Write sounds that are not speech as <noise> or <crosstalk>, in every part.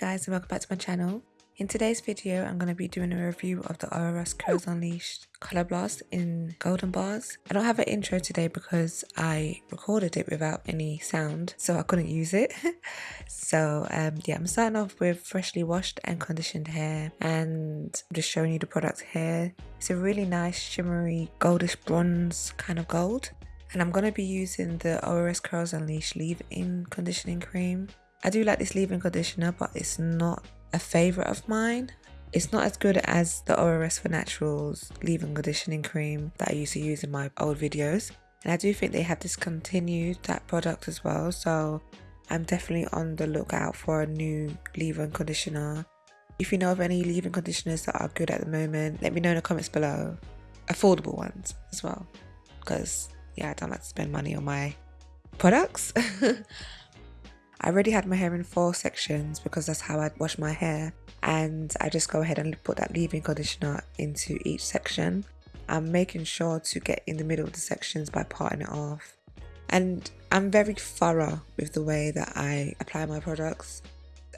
guys and welcome back to my channel. In today's video I'm going to be doing a review of the ORS Curls Unleashed Colour Blast in Golden Bars. I don't have an intro today because I recorded it without any sound so I couldn't use it. <laughs> so um, yeah I'm starting off with freshly washed and conditioned hair and I'm just showing you the product here. It's a really nice shimmery goldish bronze kind of gold and I'm going to be using the ORS Curls Unleashed leave-in conditioning cream. I do like this leave-in conditioner, but it's not a favourite of mine. It's not as good as the ORS for Naturals leave-in conditioning cream that I used to use in my old videos. And I do think they have discontinued that product as well, so I'm definitely on the lookout for a new leave-in conditioner. If you know of any leave-in conditioners that are good at the moment, let me know in the comments below. Affordable ones as well, because yeah, I don't like to spend money on my products. <laughs> I already had my hair in four sections because that's how I wash my hair and I just go ahead and put that leave-in conditioner into each section. I'm making sure to get in the middle of the sections by parting it off. And I'm very thorough with the way that I apply my products.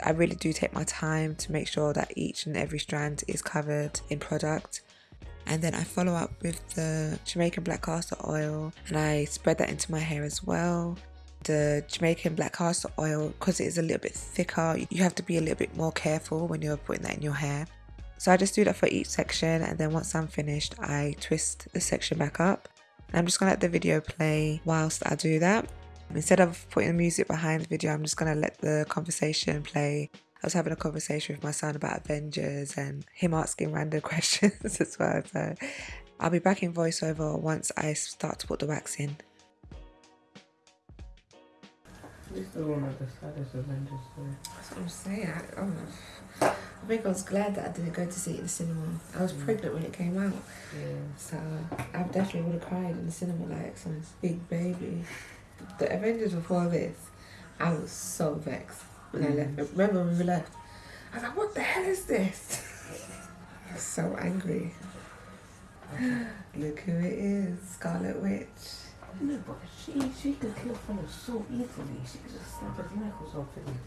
I really do take my time to make sure that each and every strand is covered in product. And then I follow up with the Jamaican black castor oil and I spread that into my hair as well the Jamaican black castor oil because it is a little bit thicker. You have to be a little bit more careful when you're putting that in your hair. So I just do that for each section and then once I'm finished I twist the section back up. And I'm just gonna let the video play whilst I do that. Instead of putting the music behind the video I'm just gonna let the conversation play. I was having a conversation with my son about Avengers and him asking random <laughs> questions as well. So I'll be back in voiceover once I start to put the wax in This is one of the saddest Avengers story. That's what I'm saying. I, oh, I think I was glad that I didn't go to see it in the cinema. I was mm. pregnant when it came out. Yeah. So I definitely would have cried in the cinema like some big baby. The Avengers before this, I was so vexed when mm. I left. Remember when we left? I was like, what the hell is this? <laughs> I was so angry. <gasps> Look who it is, Scarlet Witch. No, but she she could kill fellas so easily. She could just snap his neck off something.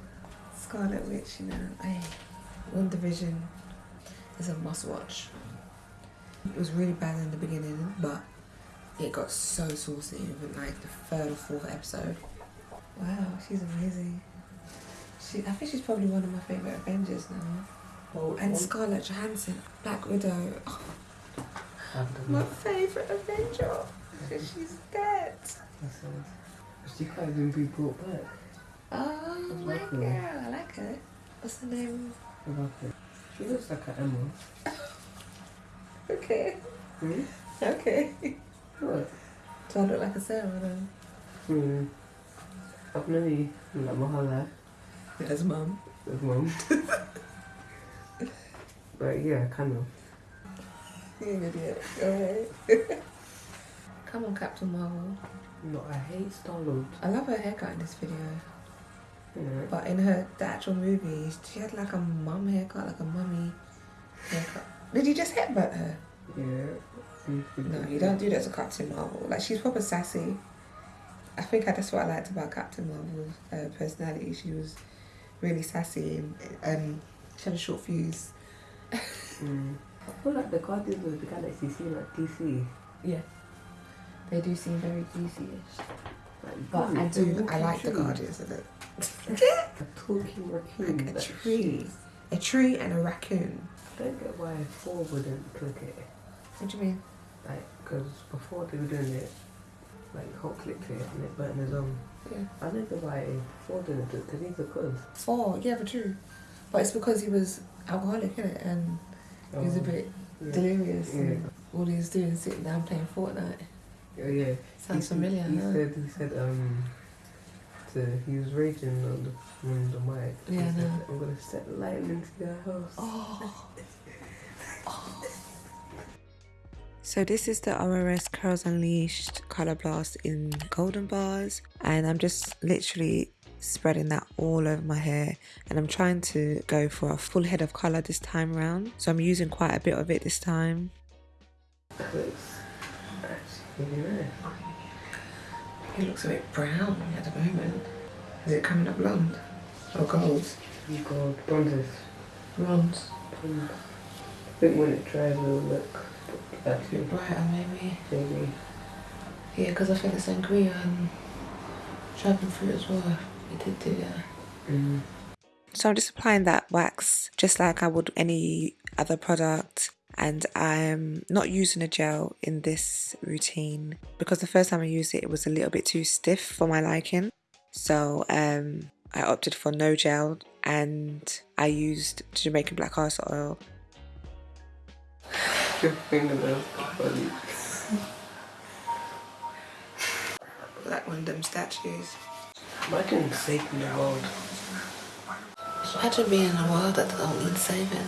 Scarlet Witch, you know. Hey, Division is a must watch. It was really bad in the beginning, but it got so saucy in like the third or fourth episode. Wow, she's amazing. She, I think she's probably one of my favourite Avengers now. And Scarlett Johansson, Black Widow. Oh, my favourite Avenger. She's dead. She can't even be brought back. Oh my girl. I like her. What's her name? Her. She looks like an Emma. <laughs> okay. Hmm? Okay. What? Do I look like a Sarah then? Hmm. I've known you like my whole life. As mum. As mum. <laughs> but yeah, kind of. You're an idiot. Ahead. <laughs> Come on, Captain Marvel. No, I hate Star Lord. I love her haircut in this video. But in her the actual movie, she had like a mum haircut, like a mummy haircut. Did you just headbutt her? Yeah. No, you don't do that to Captain Marvel. Like she's proper sassy. I think that's what I liked about Captain Marvel's uh, personality. She was really sassy and um, she had a short fuse. mm. I feel like the Guardians of the Galaxy seem like DC. Yeah. They do seem very DC-ish. But I do, I like the Guardians of it. <laughs> a talking raccoon. Like a tree. A tree and a raccoon. I don't get why Thor wouldn't click it. What do you mean? Like, because before they were doing it, like Hulk clicked it and it burnt his own. Yeah. I don't know why Thor didn't do it, because he's a cuz. 4, yeah, but true. But it's because he was alcoholic, innit? And he was a oh, bit yeah. delirious yeah. and all he was doing sitting down playing Fortnite. Oh yeah. Sounds he, familiar. He, he said he said um to he was raging on the on the mic. Yeah, he no. Said, I'm gonna set lightning to your house. Oh. <laughs> oh. So this is the ORS Curls Unleashed Color Blast in golden bars and I'm just literally spreading that all over my hair and I'm trying to go for a full head of color this time around so I'm using quite a bit of it this time. He looks a bit brown at the moment. Is it coming up blonde or gold? You got bronzes. Bronze. Bronze. I think when it dries it will look better. Brighter, maybe. Maybe. Yeah, because I think the sangria and dragon fruit as well. We did do that. Mm. So I'm just applying that wax just like I would any other product and I'm not using a gel in this routine because the first time I used it it was a little bit too stiff for my liking so um, I opted for no gel and I used Jamaican black castor oil Your fingernails are funny. like one of them statues Imagine saving the world. Imagine being in a world that don't need saving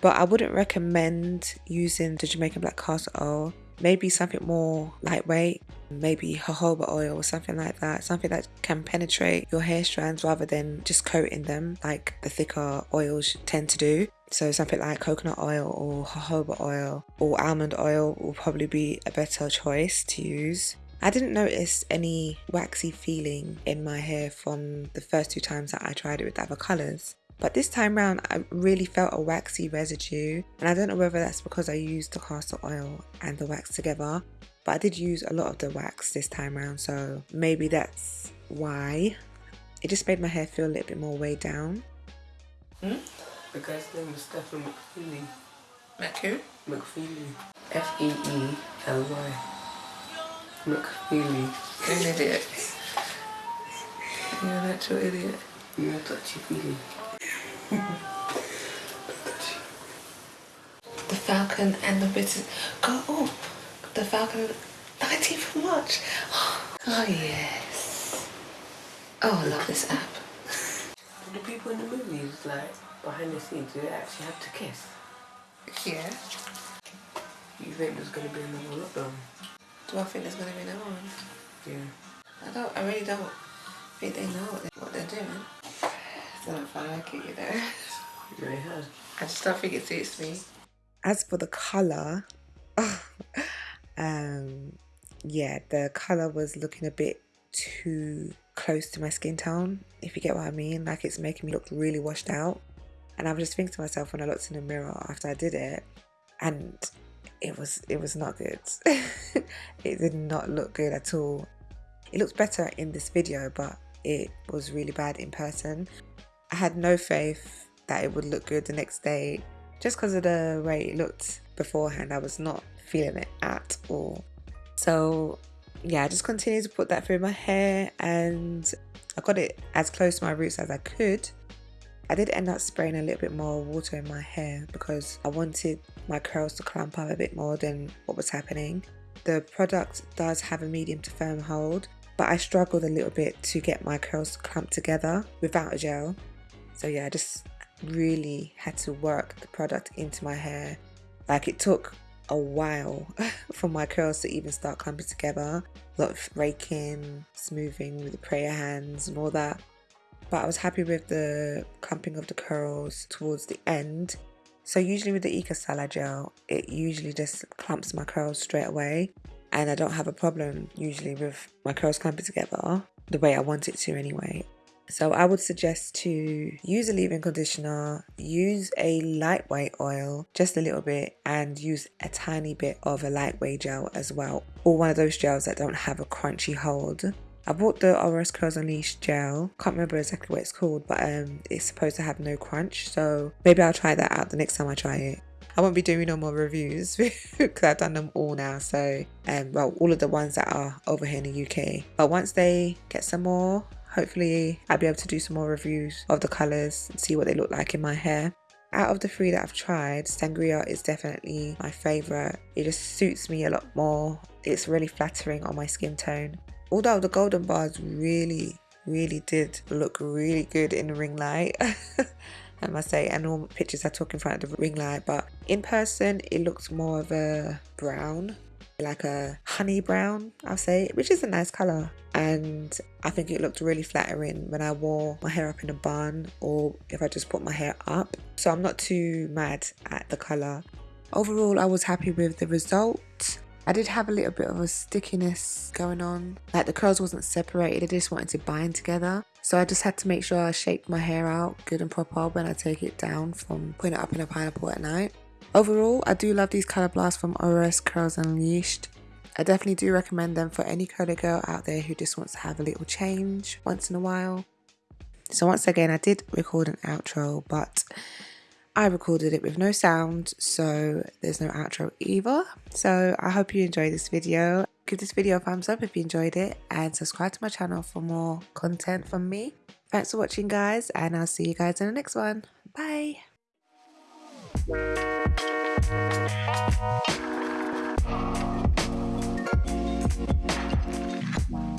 But I wouldn't recommend using the Jamaican black castor oil. Maybe something more lightweight, maybe jojoba oil or something like that. Something that can penetrate your hair strands rather than just coating them like the thicker oils tend to do. So something like coconut oil or jojoba oil or almond oil will probably be a better choice to use. I didn't notice any waxy feeling in my hair from the first two times that I tried it with other colours. But this time round, I really felt a waxy residue, and I don't know whether that's because I used the castor oil and the wax together. But I did use a lot of the wax this time round, so maybe that's why. It just made my hair feel a little bit more weighed down. Hmm? The guy's name is Stephen McFeely. Macu? McFeely. F E E L Y. McFeely. You're an idiot. You're an actual idiot. You're a touchy feely. The Falcon and the British. Go, oh, the Falcon, 19th of March. <gasps> Oh, yes. Oh, I love this app. The people in the movies, like, behind the scenes, do they actually have to kiss? Yeah. You think there's gonna be another lockdown? Do I think there's going to be another one? Yeah. I don't, I really don't think they know what, they, what they're doing. I don't find like it, you know. They have. I just don't think it suits me. As for the colour, <laughs> um, yeah, the colour was looking a bit too close to my skin tone, if you get what I mean. Like it's making me look really washed out. And I was just thinking to myself when I looked in the mirror after I did it, and it was it was not good. <laughs> it did not look good at all. It looks better in this video, but it was really bad in person. I had no faith that it would look good the next day just because of the way it looked beforehand. I was not feeling it at all. So, yeah, I just continued to put that through my hair and I got it as close to my roots as I could. I did end up spraying a little bit more water in my hair because I wanted my curls to clump up a bit more than what was happening. The product does have a medium to firm hold, but I struggled a little bit to get my curls to clump together without a gel. So yeah, I just really had to work the product into my hair. Like it took a while <laughs> for my curls to even start clumping together. A lot of raking, smoothing with the prayer hands and all that. But I was happy with the clumping of the curls towards the end. So usually with the Eco Styler gel, it usually just clumps my curls straight away. And I don't have a problem usually with my curls clumping together the way I want it to anyway. So I would suggest to use a leave-in conditioner, use a lightweight oil, just a little bit, and use a tiny bit of a lightweight gel as well, or one of those gels that don't have a crunchy hold. I bought the ORS Curls Unleashed gel. Can't remember exactly what it's called, but um, it's supposed to have no crunch. So maybe I'll try that out the next time I try it. I won't be doing no more reviews <laughs> because I've done them all now. So, um, well, all of the ones that are over here in the UK. But once they get some more, hopefully I'll be able to do some more reviews of the colours and see what they look like in my hair. Out of the three that I've tried, Sangria is definitely my favourite. It just suits me a lot more. It's really flattering on my skin tone. Although the golden bars really, really did look really good in the ring light. <laughs> I must say, and all pictures I took in front of the ring light, but in person it looks more of a brown, like a honey brown, I'll say, which is a nice colour. And I think it looked really flattering when I wore my hair up in a bun or if I just put my hair up. So I'm not too mad at the colour. Overall, I was happy with the result. I did have a little bit of a stickiness going on. Like the curls wasn't separated, I just wanted to bind together. So I just had to make sure I shaped my hair out good and proper when I take it down from putting it up in a pineapple at night. Overall, I do love these colour blasts from ORS Curls Unleashed. I definitely do recommend them for any curly girl out there who just wants to have a little change once in a while. So once again, I did record an outro, but I recorded it with no sound, so there's no outro either. So I hope you enjoyed this video. Give this video a thumbs up if you enjoyed it and subscribe to my channel for more content from me. Thanks for watching guys and I'll see you guys in the next one. Bye! Thank you.